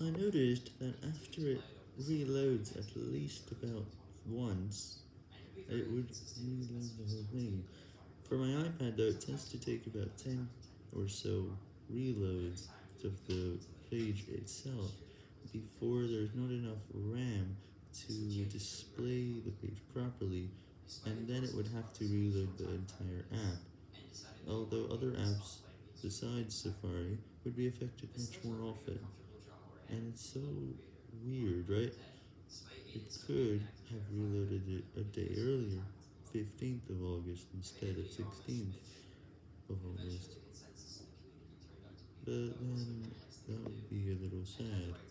I noticed that after it reloads at least about once, it would reload the whole thing. For my iPad though, it tends to take about 10 or so reloads of the page itself before there's not enough RAM to display the page properly, and then it would have to reload the entire app, although other apps besides Safari would be affected much more often. And it's so weird, right? It could have reloaded it a day earlier, 15th of August instead of 16th of August. But then, that would be a little sad.